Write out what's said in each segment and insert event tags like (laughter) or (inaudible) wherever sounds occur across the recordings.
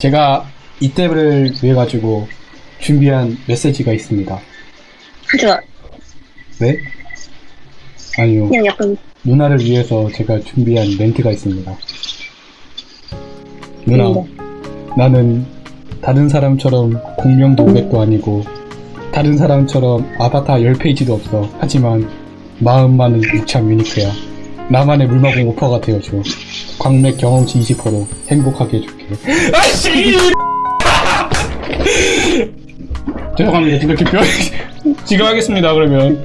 제가 이때를 위해 가지고 준비한 메시지가 있습니다. 하지마. 네? 아니요. 그냥 약간 누나를 위해서 제가 준비한 멘트가 있습니다. 누나, 뭔데? 나는 다른 사람처럼 공명도 500도 아니고 다른 사람처럼 아바타 10페이지도 없어. 하지만 마음만은 유참 유니크야. 나만의 물마공 오퍼가 되어줘. 광맥 경험치 20%로 행복하게 해줄게. 아씨! (laughs) 죄송합니다. 지금 기표 지금 하겠습니다. 그러면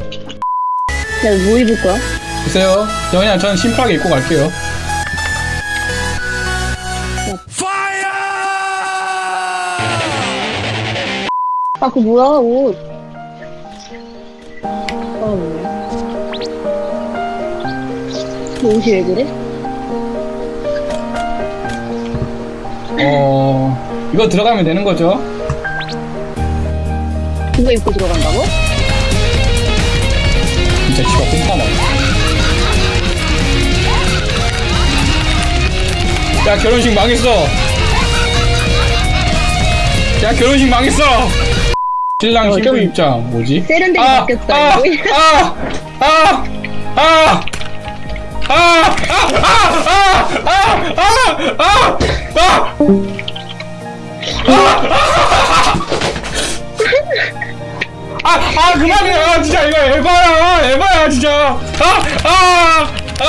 내가 뭐 입을 거야? 보세요. 저 그냥 저는 심플하게 입고 갈게요. 아, 그 뭐야, 옷. 그 옷이 왜 그래? 어 이거 들어가면 되는 거죠? 그거 입고 들어간다고? 진짜 치가 꼼깜아. 야 결혼식 망했어. 야 결혼식 망했어. 신랑 어, 신부 좀 입장 뭐지? 세련되게 아, 바뀌었다, 아, 이거. 아, 아, 아, 아, 아, 아, 아, 아, 아, 아, 아, 아, 그만해. 아, 진짜, 이거 에바야. 에바야, 진짜. 아, 아, 아,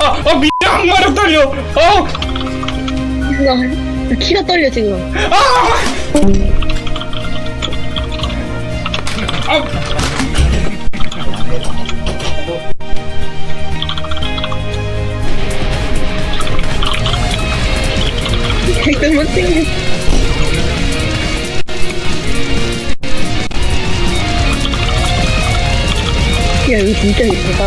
아, 아, 미 항마력 떨려. 어, 나 키가 떨려, 지금. 아. 댓 챙겨. 야, 이거 진짜 이쁘다.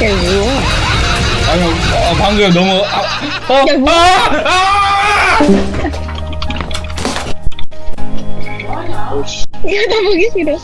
야, 뭐야? 아니, 어, 방금 너무, 아, 어, 야, 뭐야? 아, 아! Gak ada see dong.